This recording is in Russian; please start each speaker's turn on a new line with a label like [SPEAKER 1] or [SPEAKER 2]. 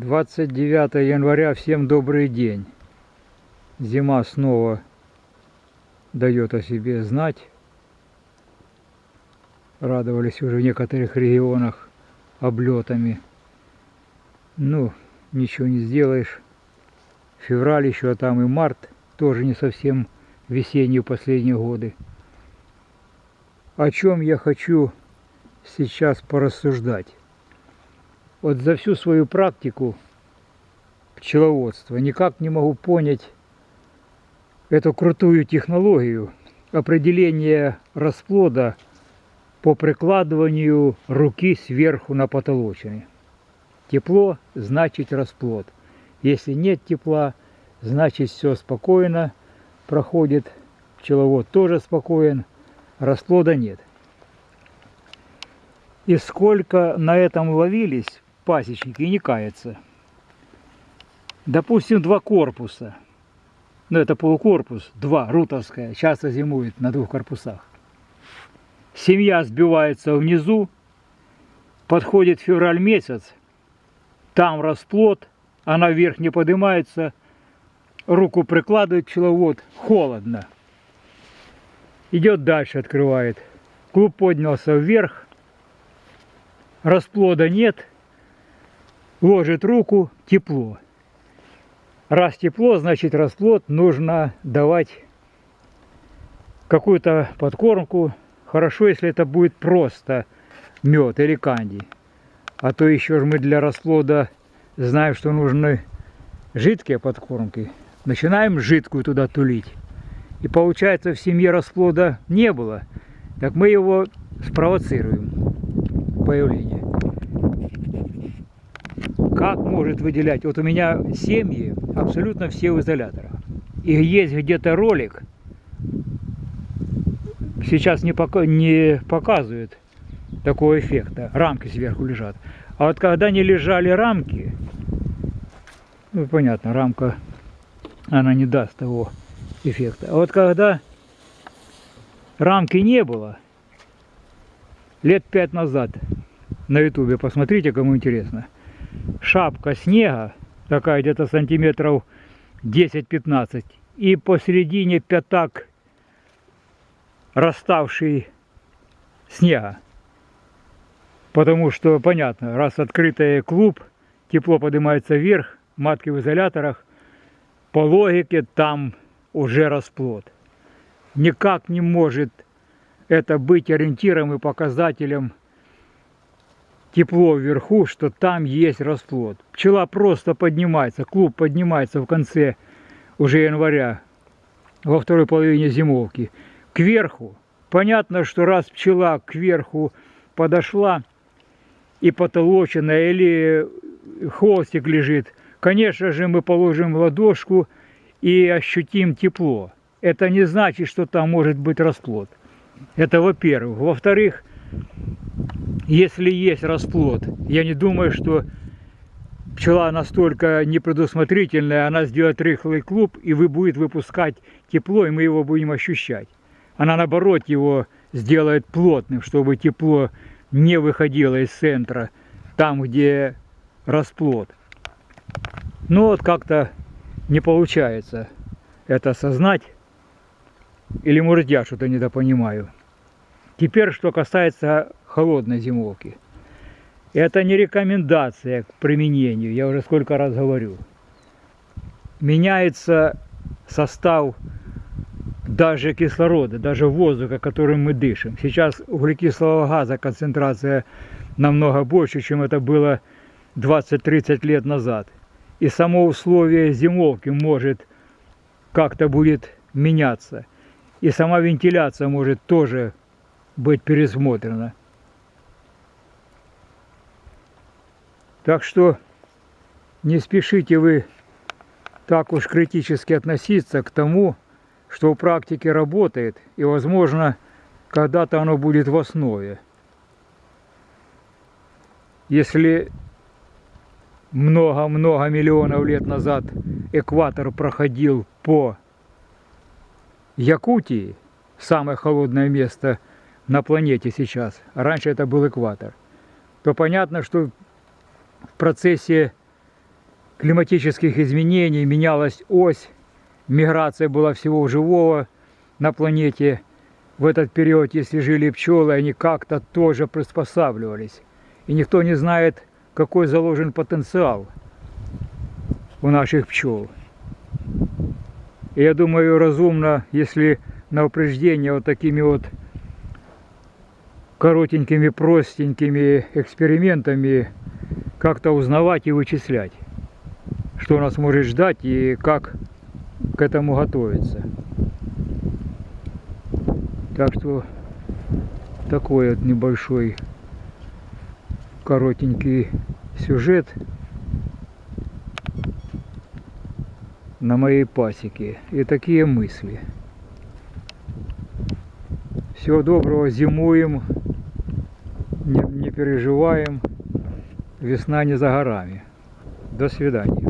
[SPEAKER 1] 29 января, всем добрый день. Зима снова дает о себе знать. Радовались уже в некоторых регионах облетами. Ну, ничего не сделаешь. Февраль еще, а там и март, тоже не совсем весенние последние годы. О чем я хочу сейчас порассуждать. Вот за всю свою практику пчеловодства никак не могу понять эту крутую технологию определения расплода по прикладыванию руки сверху на потолочине. Тепло значит расплод. Если нет тепла, значит все спокойно проходит. Пчеловод тоже спокоен, расплода нет. И сколько на этом ловились, пасечники и не кается. Допустим, два корпуса. Ну, это полукорпус, два, рутовская, часто зимует на двух корпусах. Семья сбивается внизу, подходит февраль месяц, там расплод, она вверх не поднимается, руку прикладывает пчеловод, холодно. Идет дальше, открывает. Клуб поднялся вверх, расплода нет, ложит руку, тепло. Раз тепло, значит расплод нужно давать какую-то подкормку. Хорошо, если это будет просто мед или канди. А то еще же мы для расплода знаем, что нужны жидкие подкормки. Начинаем жидкую туда тулить. И получается в семье расплода не было. Так мы его спровоцируем появление. Как может выделять? Вот у меня семьи абсолютно все в изоляторах. И есть где-то ролик, сейчас не, пока, не показывает такого эффекта. Рамки сверху лежат. А вот когда не лежали рамки, ну понятно, рамка, она не даст того эффекта. А вот когда рамки не было, лет пять назад на ютубе, посмотрите, кому интересно. Шапка снега, такая где-то сантиметров 10-15, и посередине пятак расставший снега. Потому что, понятно, раз открытый клуб, тепло поднимается вверх, матки в изоляторах, по логике там уже расплод. Никак не может это быть ориентиром и показателем тепло вверху, что там есть расплод. Пчела просто поднимается, клуб поднимается в конце уже января, во второй половине зимовки, кверху. Понятно, что раз пчела кверху подошла и потолочена, или хвостик лежит, конечно же, мы положим ладошку и ощутим тепло. Это не значит, что там может быть расплод. Это во-первых. Во-вторых, если есть расплод, я не думаю, что пчела настолько непредусмотрительная, она сделает рыхлый клуб, и вы будет выпускать тепло, и мы его будем ощущать. Она, наоборот, его сделает плотным, чтобы тепло не выходило из центра, там, где расплод. Но вот как-то не получается это осознать. Или, может, я что-то недопонимаю. Теперь, что касается холодной зимовки. Это не рекомендация к применению, я уже сколько раз говорю. Меняется состав даже кислорода, даже воздуха, которым мы дышим. Сейчас углекислого газа концентрация намного больше, чем это было 20-30 лет назад. И само условие зимовки может как-то будет меняться. И сама вентиляция может тоже быть пересмотрена. Так что не спешите вы так уж критически относиться к тому, что в практике работает, и, возможно, когда-то оно будет в основе. Если много-много миллионов лет назад экватор проходил по Якутии, самое холодное место на планете сейчас, раньше это был экватор, то понятно, что в процессе климатических изменений, менялась ось, миграция была всего живого на планете. В этот период, если жили пчелы, они как-то тоже приспосабливались. И никто не знает, какой заложен потенциал у наших пчел. И я думаю, разумно, если на упреждение вот такими вот коротенькими, простенькими экспериментами как-то узнавать и вычислять, что нас может ждать и как к этому готовиться. Так что такой вот небольшой коротенький сюжет на моей пасеке и такие мысли. Всего доброго, зимуем, не, не переживаем, весна не за горами. До свидания.